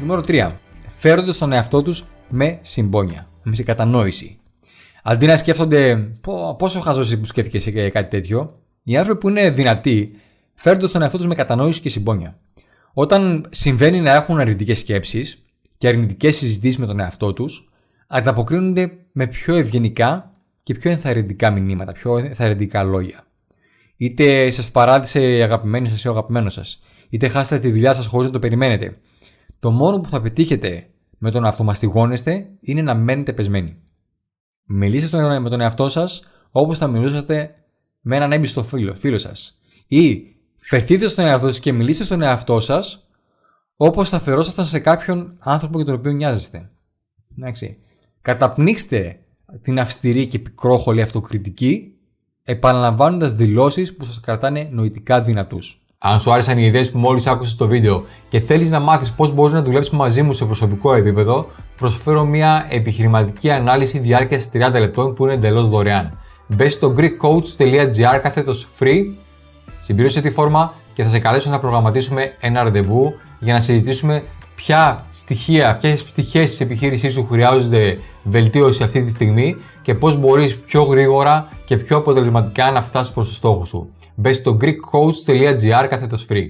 Νούμερο 3. Φέρονται στον εαυτό τους με συμπόνια, με σε κατανόηση. Αντί να σκέφτονται πόσο χαζός που σκέφτηκες σε κάτι τέτοιο, οι άνθρωποι που είναι δυνατοί φέρνονται στον εαυτό τους με κατανόηση και συμπόνια. Όταν συμβαίνει να έχουν αρνητικές σκέψεις και αρνητικές συζητήσεις με τον εαυτό τους, ανταποκρίνονται με πιο ευγενικά και πιο ενθαρρυντικά μηνύματα, πιο ενθαρρυντικά λόγια. Είτε σας παράτησε η αγαπημένη σας ή ο αγαπημένος σας, είτε χάσατε τη δουλειά σας χωρίς να το περιμένετε. Το μόνο που θα πετύχετε με το να αυτομαστιγώνεστε είναι να μένετε πεσμένοι. Μιλήστε με τον εαυτό σας όπως θα μιλούσατε με έναν έμπιστο φίλο, φίλο σας. Ή φερθείτε στον εαυτό σας και μιλήστε στον εαυτό σας όπως θα φερόσασταν σε κάποιον άνθρωπο για τον οποίο νοιάζεστε. Εντάξει. Καταπνίξτε την αυστηρή και πικρόχολη αυτοκριτική επαναλαμβάνοντας δηλώσεις που σας κρατάνε νοητικά δυνατούς. Αν σου άρεσαν οι ιδέες που μόλις άκουσες στο βίντεο και θέλεις να μάθεις πώς μπορείς να δουλέψεις μαζί μου σε προσωπικό επίπεδο, προσφέρω μια επιχειρηματική ανάλυση διάρκειας 30 λεπτών που είναι εντελώς δωρεάν. Μπες στο greekcoach.gr κάθετος free, συμπλήρωσε τη φόρμα και θα σε καλέσω να προγραμματίσουμε ένα ραντεβού για να συζητήσουμε ποια στοιχεία, ποιες πτυχές της επιχείρησής σου χρειάζονται βελτίωση αυτή τη στιγμή και πώς μπορείς πιο γρήγορα και πιο αποτελεσματικά να φτάσεις προς το στόχο σου. Μπε στο greekcoach.gr κάθετο free.